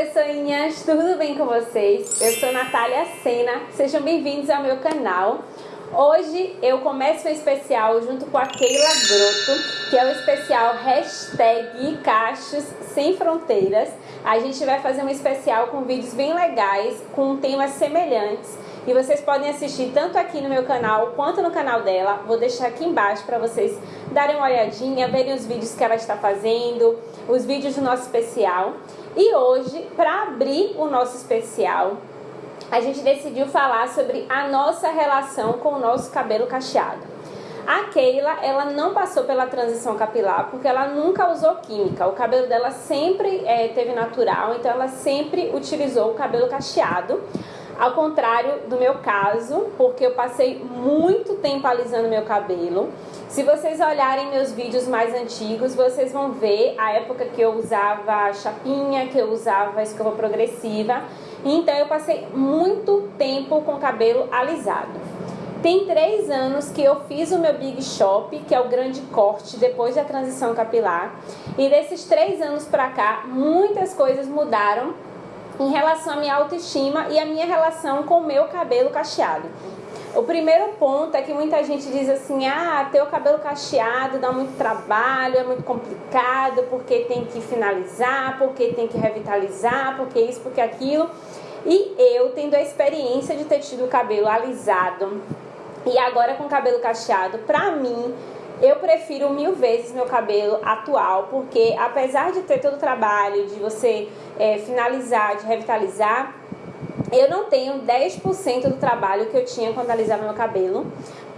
pessoinhas, tudo bem com vocês? Eu sou Natália Sena, sejam bem-vindos ao meu canal. Hoje eu começo um especial junto com a Keila Broto, que é o especial hashtag Cachos Sem Fronteiras. A gente vai fazer um especial com vídeos bem legais, com temas semelhantes. E vocês podem assistir tanto aqui no meu canal quanto no canal dela. Vou deixar aqui embaixo para vocês darem uma olhadinha, verem os vídeos que ela está fazendo, os vídeos do nosso especial. E hoje, para abrir o nosso especial, a gente decidiu falar sobre a nossa relação com o nosso cabelo cacheado. A Keila, ela não passou pela transição capilar porque ela nunca usou química. O cabelo dela sempre é, teve natural, então ela sempre utilizou o cabelo cacheado. Ao contrário do meu caso, porque eu passei muito tempo alisando meu cabelo. Se vocês olharem meus vídeos mais antigos, vocês vão ver a época que eu usava chapinha, que eu usava escova progressiva. Então eu passei muito tempo com cabelo alisado. Tem três anos que eu fiz o meu Big Shop, que é o grande corte depois da transição capilar. E desses três anos pra cá, muitas coisas mudaram em relação à minha autoestima e a minha relação com o meu cabelo cacheado. O primeiro ponto é que muita gente diz assim: ah, ter o cabelo cacheado dá muito trabalho, é muito complicado, porque tem que finalizar, porque tem que revitalizar, porque isso, porque aquilo. E eu, tendo a experiência de ter tido o cabelo alisado e agora com o cabelo cacheado, pra mim eu prefiro mil vezes meu cabelo atual, porque apesar de ter todo o trabalho de você é, finalizar, de revitalizar, eu não tenho 10% do trabalho que eu tinha quando alisava meu cabelo,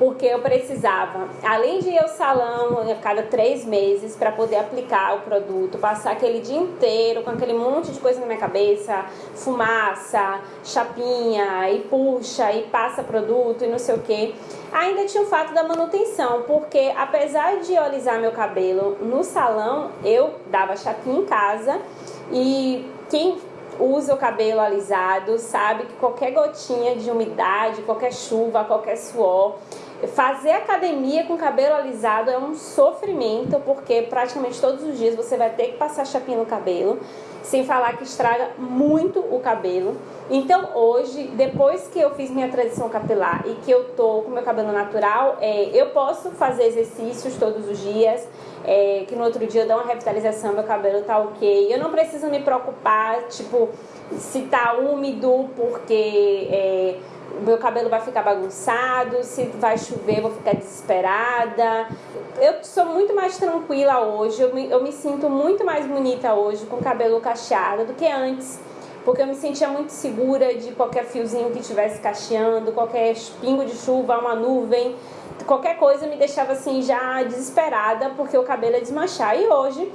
porque eu precisava, além de ir ao salão a cada três meses para poder aplicar o produto, passar aquele dia inteiro com aquele monte de coisa na minha cabeça, fumaça, chapinha, e puxa, e passa produto e não sei o que. Ainda tinha o fato da manutenção, porque apesar de eu alisar meu cabelo no salão, eu dava chapinha em casa e quem usa o cabelo alisado sabe que qualquer gotinha de umidade, qualquer chuva, qualquer suor, fazer academia com cabelo alisado é um sofrimento, porque praticamente todos os dias você vai ter que passar chapinha no cabelo, sem falar que estraga muito o cabelo. Então hoje, depois que eu fiz minha transição capilar e que eu tô com meu cabelo natural, é, eu posso fazer exercícios todos os dias, é, que no outro dia eu dou uma revitalização, meu cabelo tá ok. Eu não preciso me preocupar, tipo, se tá úmido, porque é, meu cabelo vai ficar bagunçado, se vai chover vou ficar desesperada. Eu sou muito mais tranquila hoje, eu me, eu me sinto muito mais bonita hoje com cabelo cacheado do que antes. Porque eu me sentia muito segura de qualquer fiozinho que estivesse cacheando, qualquer pingo de chuva, uma nuvem qualquer coisa me deixava assim já desesperada porque o cabelo ia desmanchar. E hoje,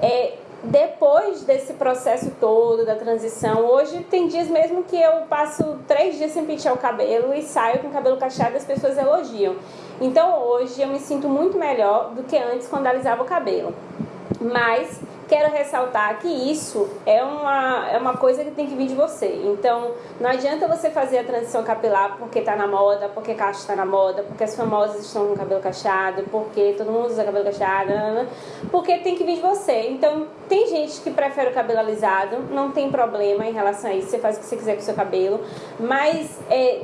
é, depois desse processo todo da transição, hoje tem dias mesmo que eu passo três dias sem pentear o cabelo e saio com o cabelo cacheado e as pessoas elogiam. Então hoje eu me sinto muito melhor do que antes quando alisava o cabelo. Mas quero ressaltar que isso é uma, é uma coisa que tem que vir de você. Então, não adianta você fazer a transição capilar porque está na moda, porque cacho está na moda, porque as famosas estão com cabelo cacheado, porque todo mundo usa cabelo cacheado, porque tem que vir de você. Então, tem gente que prefere o cabelo alisado, não tem problema em relação a isso, você faz o que você quiser com o seu cabelo, mas é,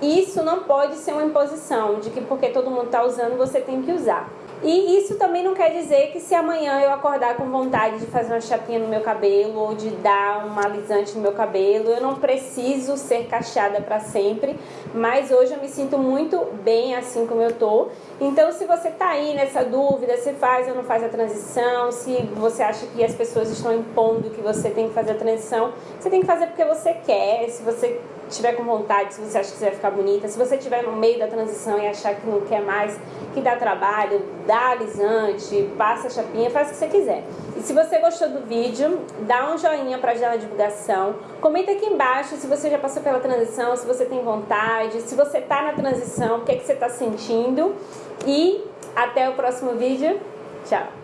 isso não pode ser uma imposição de que porque todo mundo está usando, você tem que usar. E isso também não quer dizer que se amanhã eu acordar com vontade de fazer uma chapinha no meu cabelo ou de dar um alisante no meu cabelo, eu não preciso ser cacheada para sempre, mas hoje eu me sinto muito bem assim como eu tô. Então, se você tá aí nessa dúvida, se faz ou não faz a transição, se você acha que as pessoas estão impondo que você tem que fazer a transição, você tem que fazer porque você quer, se você tiver com vontade, se você acha que você vai ficar bonita, se você estiver no meio da transição e achar que não quer mais, que dá trabalho, dá alisante, passa a chapinha, faz o que você quiser. E se você gostou do vídeo, dá um joinha para ajudar na divulgação. Comenta aqui embaixo se você já passou pela transição, se você tem vontade, se você tá na transição, o que, é que você tá sentindo. E até o próximo vídeo. Tchau!